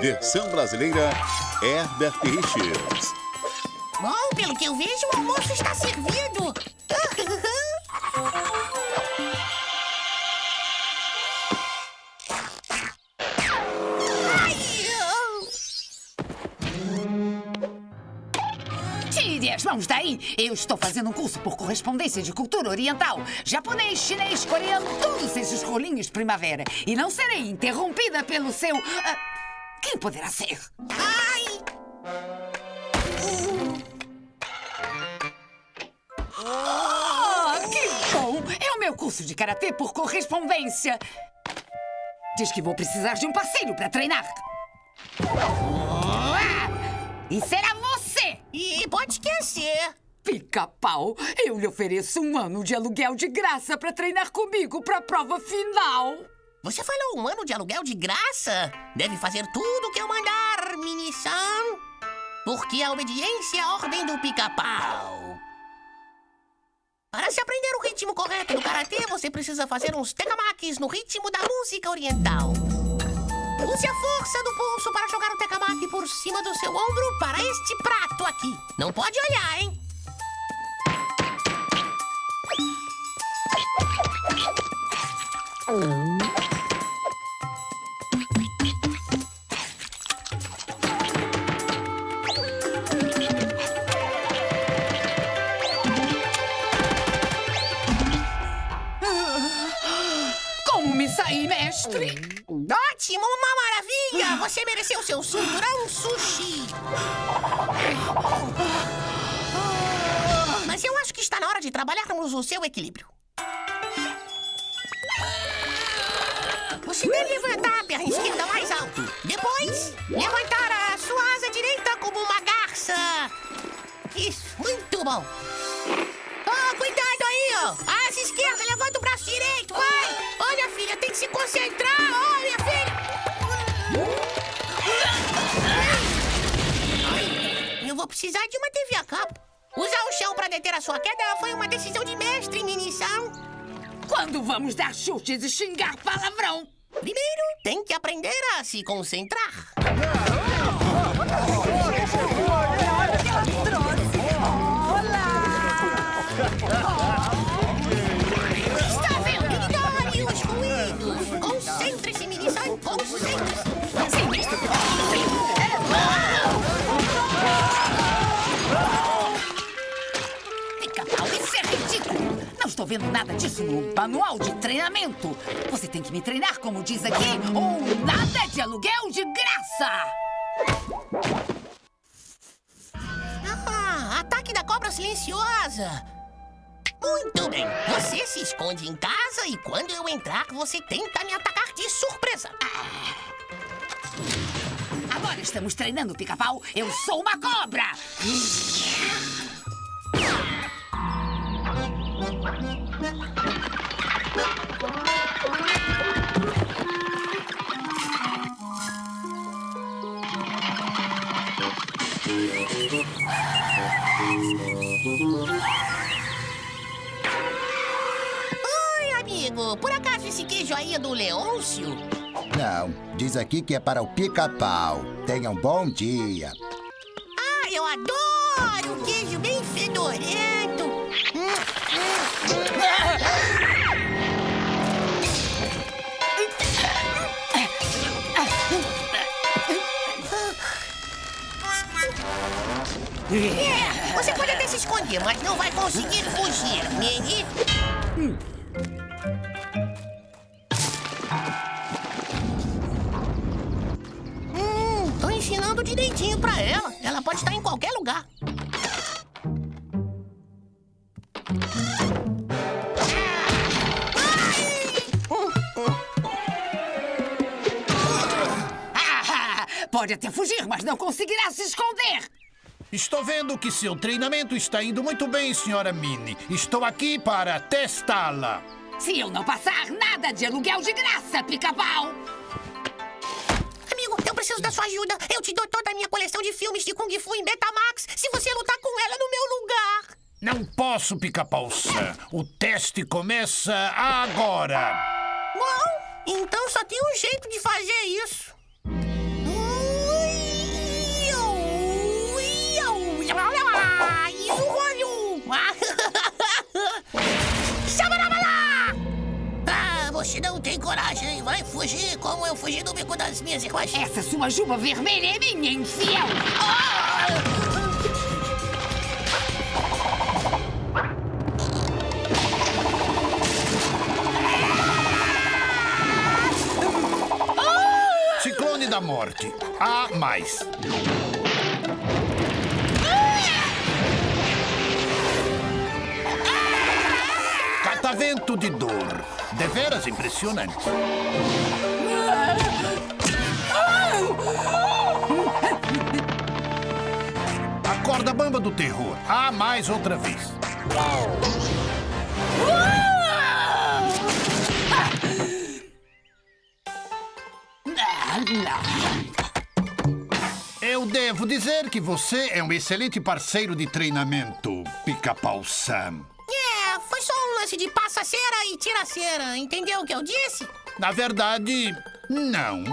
Versão brasileira Herbert Richards. Bom, pelo que eu vejo, o almoço está servido. Tire as mãos daí! Eu estou fazendo um curso por correspondência de cultura oriental. Japonês, chinês, coreano, todos esses rolinhos primavera. E não serei interrompida pelo seu... ah, quem poderá ser? ai. Ah, que bom! É o meu curso de karatê por correspondência. Diz que vou precisar de um parceiro para treinar. Ah, E será você! Pode esquecer. Pica-pau, eu lhe ofereço um ano de aluguel de graça para treinar comigo para a prova final. Você falou um ano de aluguel de graça? Deve fazer tudo o que eu mandar, mini-san. Porque a obediência é a ordem do pica-pau. Para se aprender o ritmo correto do karatê, você precisa fazer uns tekamakis no ritmo da música oriental. Use a força do pulso para jogar o tekamaki por cima do seu ombro para este prato aqui. Não pode olhar, hein? Como me saí, mestre? Ótimo, uma maravilha! Você mereceu seu cinturão sushi. Mas eu acho que está na hora de trabalharmos o seu equilíbrio. Você deve levantar a perna esquerda mais alto. Depois, levantar a sua asa direita como uma garça. Isso, muito bom. Oh, cuidado aí, ó. Asa esquerda, levanta o braço direito, vai. Olha, filha, tem que se concentrar. Precisar de uma TV a cabo. Usar o chão para deter a sua queda foi uma decisão de mestre, minição. Quando vamos dar chutes e xingar palavrão? Primeiro, tem que aprender a se concentrar. Vendo nada disso no manual de treinamento. Você tem que me treinar, como diz aqui, ou nada de aluguel de graça. Ah, ataque da cobra silenciosa. Muito bem. Você se esconde em casa e quando eu entrar, você tenta me atacar de surpresa. Agora estamos treinando, pica-pau. Eu sou uma cobra. Amigo. Por acaso esse queijo aí é do Leôncio? Não, diz aqui que é para o pica-pau. Tenha um bom dia. Ah, eu adoro queijo bem fedorento. É, você pode até se esconder, mas não vai conseguir fugir, Mini. Ensinando direitinho pra ela. Ela pode estar em qualquer lugar. Pode até fugir, mas não conseguirá se esconder. Estou vendo que seu treinamento está indo muito bem, senhora Minnie. Estou aqui para testá-la. Se eu não passar, nada de aluguel de graça, pica-pau. Preciso da sua ajuda. Eu te dou toda a minha coleção de filmes de Kung Fu em Betamax se você lutar com ela no meu lugar. Não posso, pica-pau. O teste começa agora. Bom, então só tem um jeito de fazer isso. Fugir como eu fugi do bico das minhas irmãs. Essa sua juba vermelha é minha, infiel! Ciclone da morte. A mais. Catavento de dor. Deveras impressionante. A corda bamba do terror. A mais outra vez. Ah. Eu devo dizer que você é um excelente parceiro de treinamento, Pica-Pau Sam. Lance de passa-cera e tira-cera. Entendeu o que eu disse? Na verdade, não.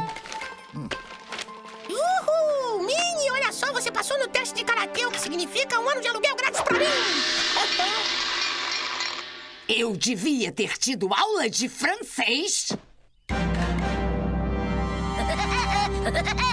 Uhul! Mini, olha só, você passou no teste de karatê, o que significa um ano de aluguel grátis pra mim! Eu devia ter tido aula de francês.